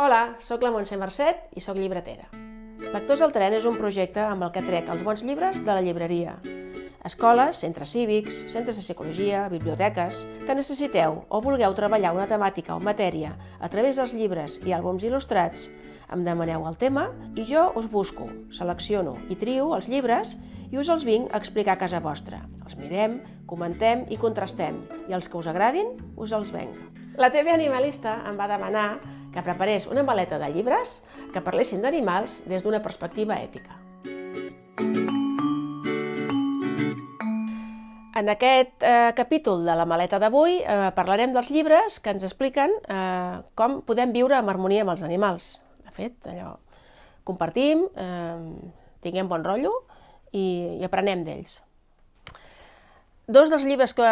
Hola, sóc la Montse Mercet i sóc llibretera. Lectors al tren és un projecte amb el que trec els bons llibres de la llibreria. Escoles, centres cívics, centres de psicologia, biblioteques, que necessiteu o vulgueu treballar una temàtica o matèria a través dels llibres i àlbums il·lustrats, em demaneu el tema i jo us busco, selecciono i trio els llibres i us els vinc a explicar a casa vostra. Els mirem, comentem i contrastem i els que us agradin us els venc. La TV Animalista em va demanar que preparés una maleta de llibres que parlessin d'animals des d'una perspectiva ètica. En aquest eh, capítol de la maleta d'avui eh, parlarem dels llibres que ens expliquen eh, com podem viure en harmonia amb els animals. De fet, allò, compartim, eh, tinguem bon rotllo i, i aprenem d'ells. Dos dels llibres que,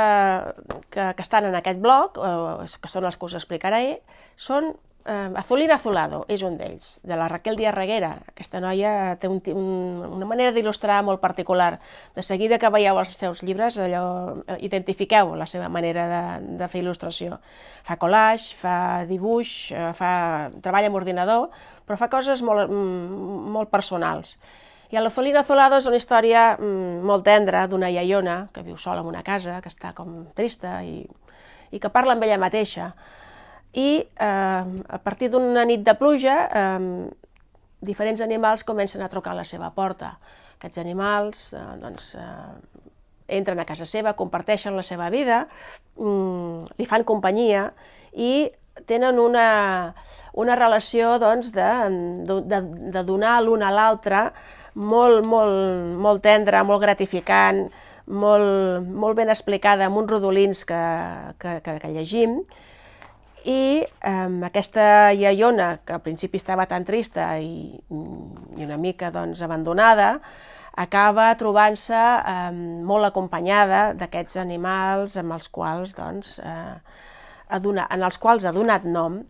que, que estan en aquest blog, eh, que són els que us explicaré, són eh, Azulín Azulado és un d'ells, de la Raquel Díaz Reguera. Aquesta noia té un, un, una manera d'il·lustrar molt particular. De seguida que veieu els seus llibres, allò, eh, identifiqueu la seva manera de, de fer il·lustració. Fa collage, fa dibuix, eh, fa, treballa amb ordinador, però fa coses molt, mm, molt personals. I a l'Azulín Azulado és una història mm, molt tendra d'una iaiona que viu sola en una casa, que està com trista i, i que parla amb ella mateixa i eh, a partir d'una nit de pluja eh, diferents animals comencen a trucar a la seva porta. Aquests animals eh, doncs, eh, entren a casa seva, comparteixen la seva vida, mm, li fan companyia i tenen una, una relació doncs, de, de, de donar l'un a l'altre molt, molt, molt tendra, molt gratificant, molt, molt ben explicada amb uns rodolins que, que, que, que llegim, i eh, aquesta iaiona, que al principi estava tan trista i, i una mica doncs, abandonada, acaba trobant-se eh, molt acompanyada d'aquests animals amb els quals, doncs, eh, donat, en els quals ha donat nom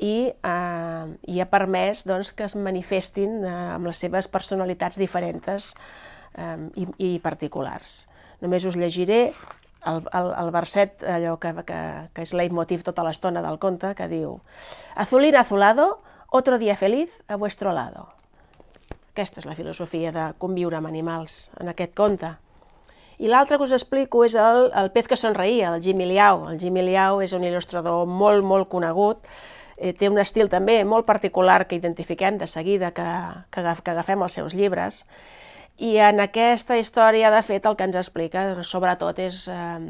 i, eh, i ha permès doncs, que es manifestin eh, amb les seves personalitats diferents eh, i, i particulars. Només us llegiré el, el, el verset allò que, que, que és leitmotiv tota l'estona del conte, que diu Azulín azulado, otro día feliz a vuestro lado. Aquesta és la filosofia de conviure amb animals en aquest conte. I l'altre que us explico és el, el pez que somreia, el Jimmy Liao. El Jimmy Liao és un il·lustrador molt, molt conegut, eh, té un estil també molt particular que identifiquem de seguida que, que agafem els seus llibres, i en aquesta història, de fet, el que ens explica, sobretot, és eh,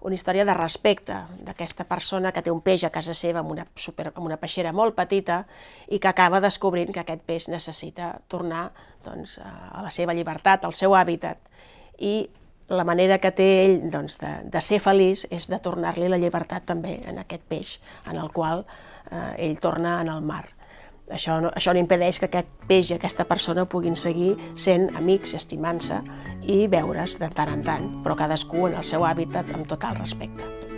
una història de respecte d'aquesta persona que té un peix a casa seva amb una, super, amb una peixera molt petita i que acaba descobrint que aquest peix necessita tornar doncs, a la seva llibertat, al seu hàbitat. I la manera que té ell doncs, de, de ser feliç és de tornar-li la llibertat també en aquest peix, en el qual eh, ell torna en el mar. Això no, això no impedeix que aquest peix i aquesta persona puguin seguir sent amics, estimant-se i veure's de tant en tant, però cadascú en el seu hàbitat amb total respecte.